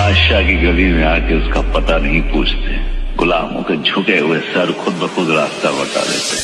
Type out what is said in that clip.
बादशाह की गली में आके उसका पता नहीं पूछते। गुलामों के झुके हुए सर खुद ब खुद रास्ता बता देते।